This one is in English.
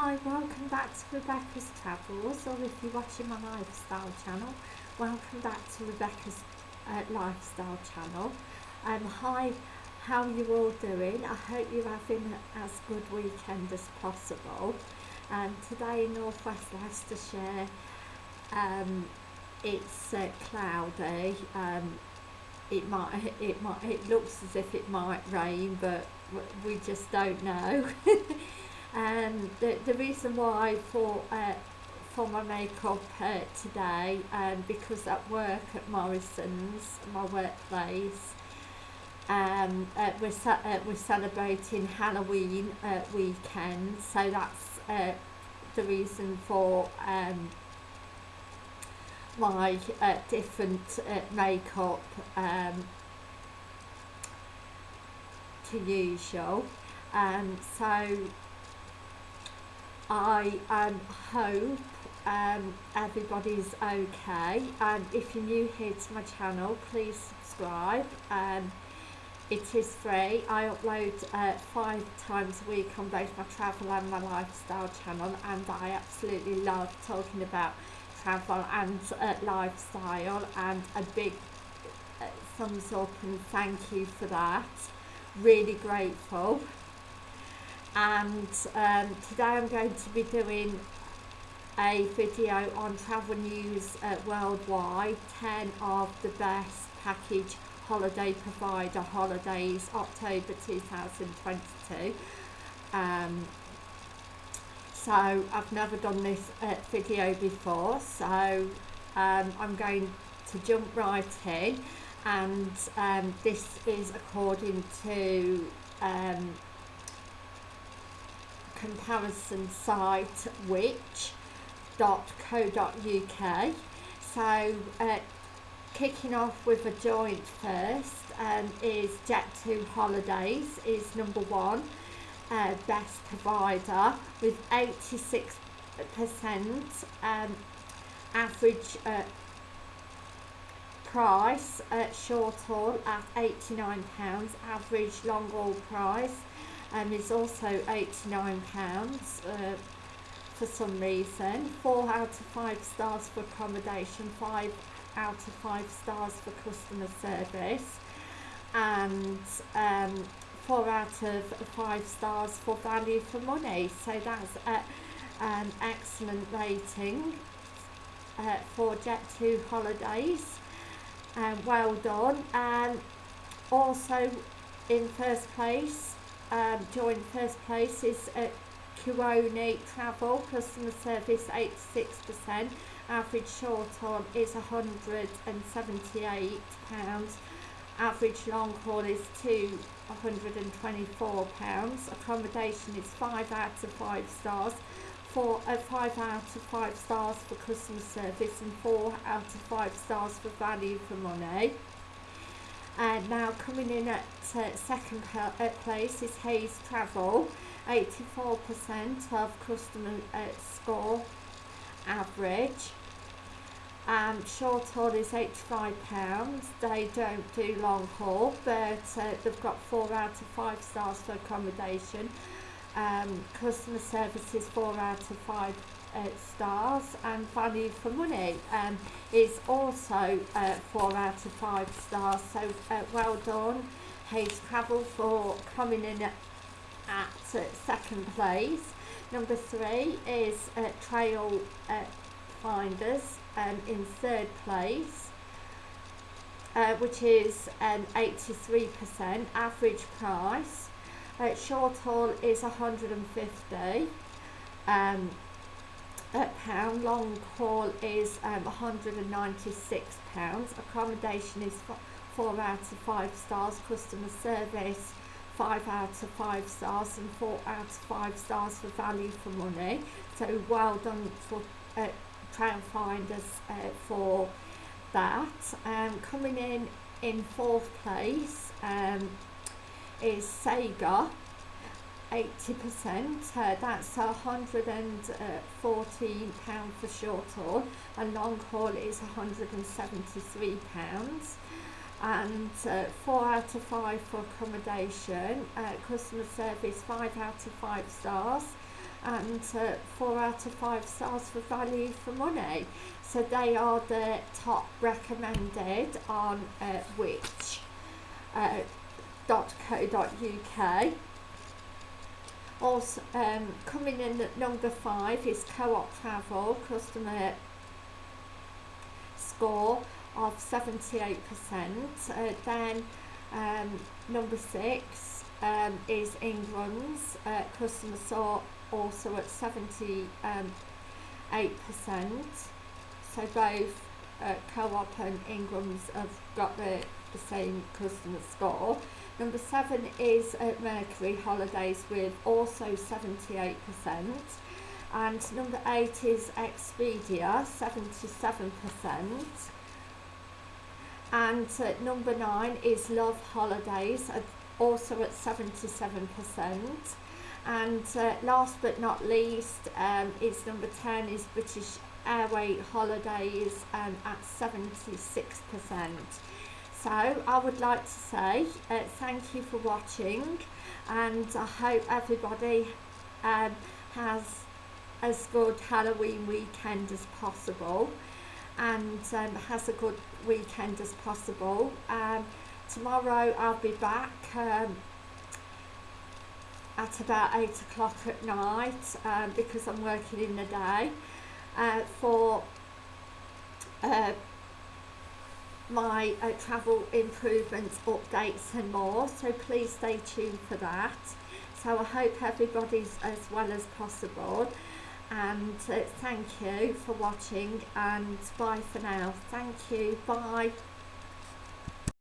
Hi, welcome back to Rebecca's Travels, or if you're watching my lifestyle channel, welcome back to Rebecca's uh, lifestyle channel. Um, hi, how are you all doing? I hope you're having as good weekend as possible. Um, today in Northwest Leicestershire, um, it's uh, cloudy. Um, it might, it might, it looks as if it might rain, but we just don't know. um, the, the reason why for uh, for my makeup uh, today um, because at work at Morrison's, my workplace, um, uh, we're, uh, we're celebrating Halloween uh, weekend, so that's uh, the reason for um, my uh, different uh, makeup um, to usual. Um, so I um, hope um, everybody's okay. And if you're new here to my channel please subscribe. Um, it is free. I upload uh, five times a week on both my travel and my lifestyle channel and I absolutely love talking about travel and uh, lifestyle and a big uh, thumbs up and thank you for that. Really grateful and um, today I'm going to be doing a video on travel news uh, worldwide 10 of the best package holiday provider holidays October 2022 um, so I've never done this uh, video before so um, I'm going to jump right in. And um, this is according to um, comparison site which uk. So uh, kicking off with a joint first um, is Jet2 Holidays is number one uh, best provider with 86% um, average uh, price at short haul at £89 average long haul price um, is also £89 uh, for some reason. Four out of five stars for accommodation, five out of five stars for customer service, and um, four out of five stars for value for money. So that's an excellent rating uh, for Jet2 holidays. Um, well done. And also in first place, um, joint first place is uh, Kuoni Travel, customer service 86%, average short haul is £178, average long haul is £224, accommodation is 5 out of 5 stars, four, uh, 5 out of 5 stars for customer service and 4 out of 5 stars for value for money. And now coming in at uh, second uh, place is Hays Travel, 84% of customer uh, score average. Um, short haul is £85. They don't do long haul, but uh, they've got 4 out of 5 stars for accommodation. Um, customer service is 4 out of 5 uh, stars and value for money. Um, is also uh, 4 out of 5 stars. So uh, well done Hays Travel for coming in at, at uh, second place. Number three is uh, Trail uh, Finders um, in third place which is um, 83% average price. Uh, short haul is 150 um, pound long haul is um, 196 pounds. Accommodation is four out of five stars. Customer service five out of five stars and four out of five stars for value for money. So well done for uh, trail finders uh, for that. Um, coming in in fourth place um, is Saga 80%, uh, that's £114 for short haul and long haul is £173 and uh, 4 out of 5 for accommodation, uh, customer service 5 out of 5 stars and uh, four out of five stars for value for money. So they are the top recommended on uh, which uh. Also, um, coming in at number five is Co-op Travel customer score of 78%. Uh, then um, number six um, is Inghams uh, customer score also at 78%. So both uh, Co-op and Inghams have got the, the same customer score. Number seven is at Mercury Holidays with also 78%. And number eight is Expedia, 77%. And uh, number nine is Love Holidays, at, also at 77%. And uh, last but not least um, is number 10 is British Airway Holidays um, at 76%. So I would like to say uh, thank you for watching and I hope everybody um, has as good Halloween weekend as possible and um, has a good weekend as possible. Um, tomorrow I'll be back um, at about 8 o'clock at night um, because I'm working in the day uh, for uh, my uh, travel improvements, updates and more. So please stay tuned for that. So I hope everybody's as well as possible. And uh, thank you for watching and bye for now. Thank you. Bye.